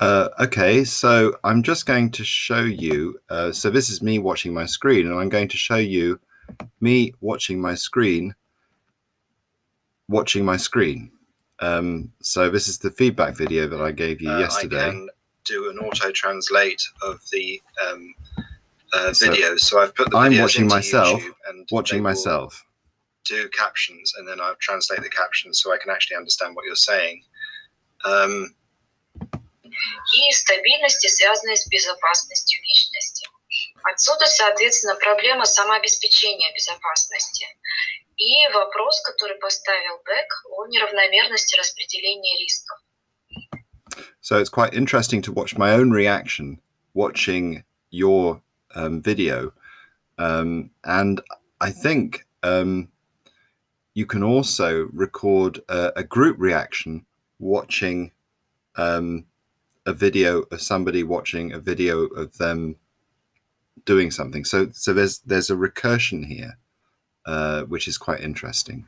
Uh, okay, so I'm just going to show you. Uh, so this is me watching my screen, and I'm going to show you me watching my screen, watching my screen. Um, so this is the feedback video that I gave you uh, yesterday. I can do an auto translate of the um, uh, videos. So, so, I've put the I'm watching myself, and watching myself. Do captions, and then I'll translate the captions so I can actually understand what you're saying. Um, и стабильности, связанной с безопасностью личности. Отсюда, соответственно, проблема самообеспечения безопасности. И вопрос, который поставил Бек о неравномерности распределения рисков. So it's quite interesting to watch my own reaction watching your um, video. Um, and I think um, you can also record a, a group reaction watching um, a video of somebody watching a video of them doing something. So so there's there's a recursion here, uh, which is quite interesting.